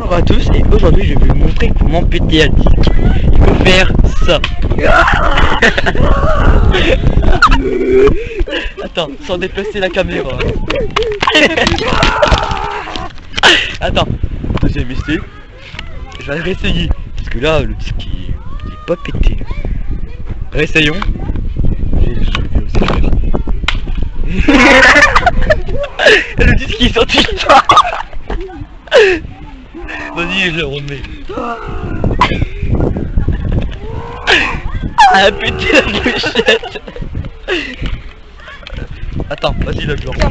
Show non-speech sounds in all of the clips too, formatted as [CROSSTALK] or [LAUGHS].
Bonjour à tous et aujourd'hui je vais vous montrer comment péter disque. Il faut faire ça. [LAUGHS] Attends, sans déplacer la caméra. [LAUGHS] Attends, deuxième essai. Je vais réessayer. Parce que là, le disque il est pas pété. Réessayons. [LAUGHS] Le disque est sorti. Vas-y, je le remets. Ah, pété la bouchette Attends, vas-y, là, je le remets.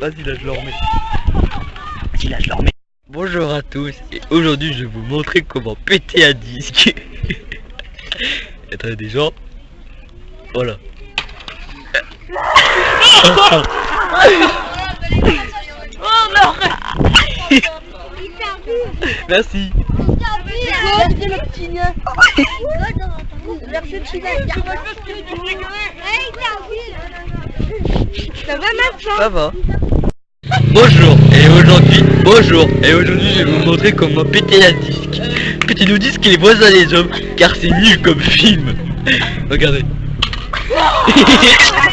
Vas-y, là, je le remets. Vas-y, là, je le remets. Bonjour à tous, et aujourd'hui, je vais vous montrer comment péter un disque. Attendez, des gens. Voilà. [LAUGHS] [LAUGHS] Merci. Merci le petit nain. Merci le petit. Ça va maintenant Ça va. Bonjour et aujourd'hui, bonjour et aujourd'hui je vais vous montrer comment péter un disque. Que tu nous dises qu'il est voisin des hommes, car c'est nul comme film. Regardez. [LAUGHS]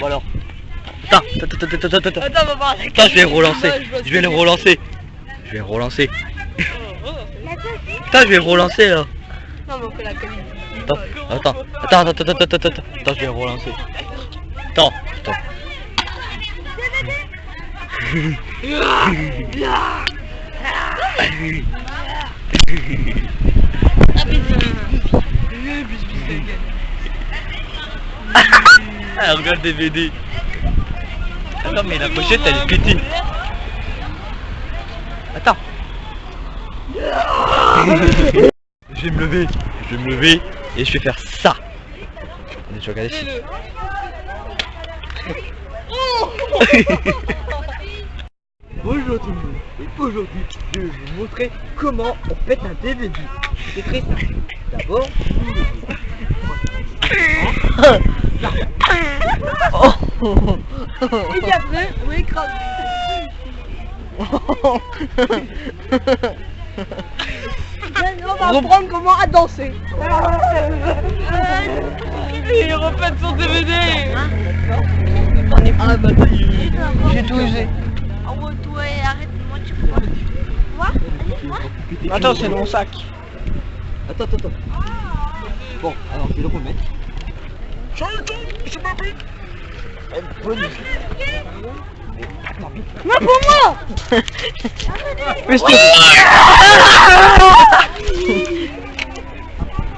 bon. Voilà. Attends, attends, attends, attends, attends, attends. Attends, voir. Attends, je vais relancer. Je vais le relancer. Je vais relancer. Putain, je vais relancer là. Non, mais on fait la qualité. Attends, attends, attends, attends, attends, attends, attends, attends, je vais relancer. Attends, attends. Ah, [LAUGHS] regarde DVD. Attends, mais la pochette elle est pétée. Attends. [LAUGHS] je vais me lever, je vais me lever et je vais faire ça. Attendez, je vais regarder si. Bonjour tout le monde, [LAUGHS] et aujourd'hui je vais vous montrer comment on pète un DVD. C'est très simple. D'abord, vous levez. Et puis après, on écrase. On va apprendre comment à danser. Il répète son DVD. Ah bah ça y est. J'ai tout usé. Ah ouais, toi, arrête, moi tu peux. Quoi? Attends, c'est mon sac. Attends, attends, attends. Bon, alors je vais le remettre. Pour moi [LAUGHS] [LAUGHS]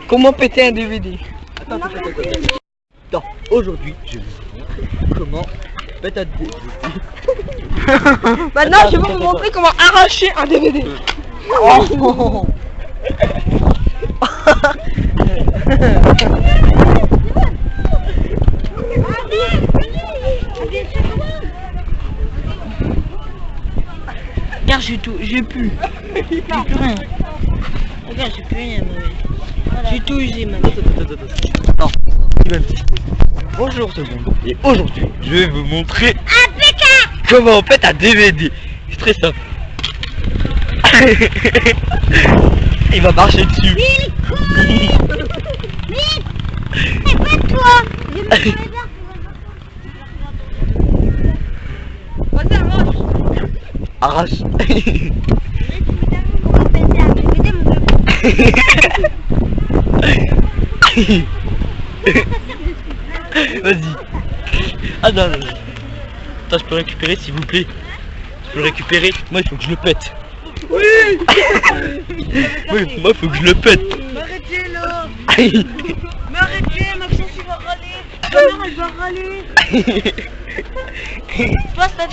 Comment péter un DVD Attends, attends, attends, attends. Attends, aujourd'hui, je vais vous montrer comment pète un DVD. [LAUGHS] Maintenant, je vais vous montrer comment arracher un DVD. Oh. Regarde, j'ai tout, j'ai plus. J'ai plus rien. Regarde, j'ai plus rien, maman. J'ai tout usé. Attends, Steven. Bonjour tout le monde. Et aujourd'hui, je vais vous montrer comment on pète un DVD. C'est très simple. [LAUGHS] Il va marcher dessus. [LAUGHS] Vas-y, arrache. Arrache. [LAUGHS] Vas-y. Ah non, non. Attends, je peux récupérer s'il vous plaît. Je peux le récupérer. Moi, il faut que je le pète. Oui [LAUGHS] Oui, moi, il faut que je le pète. Arrêtez là [LAUGHS] Aïe. Mais arrêtez, Maxence il va râler Ta mère elle va râler Passe la